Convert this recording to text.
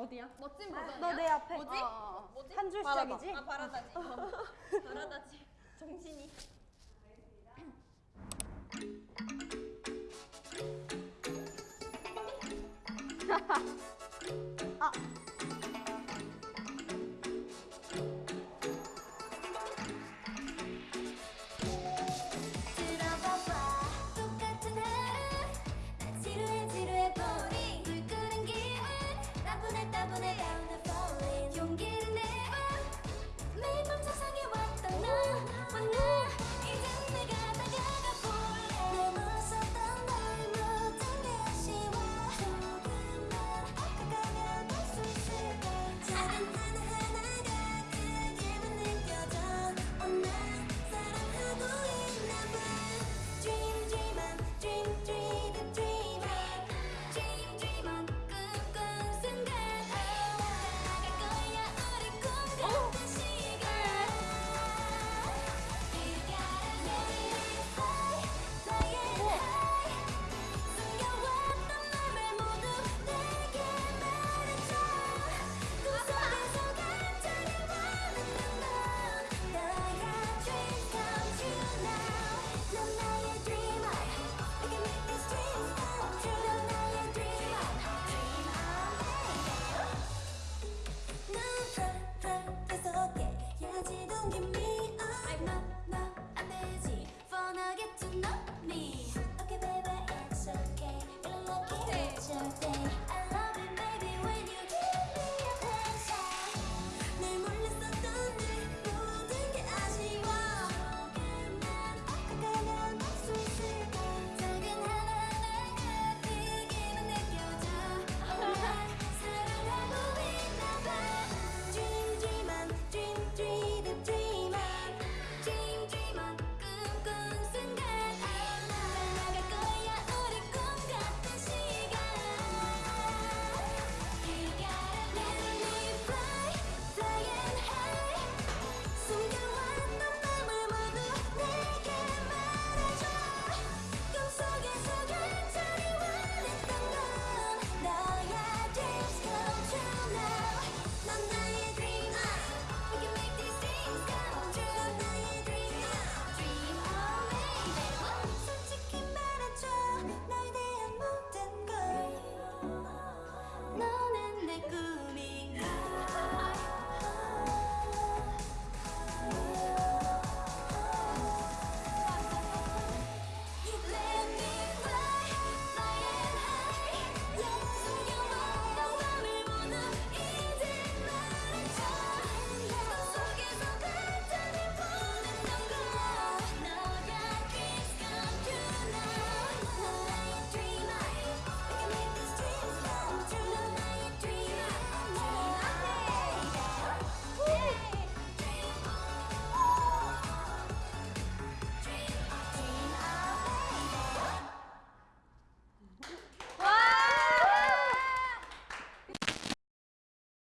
어디야? 멋진 버전이야. 너 내 앞에. 뭐지? 어, 어, 어. 뭐지? 한줄 바라다. 시작이지? 아 바라다지. 바라다지. 정신이. 아. give me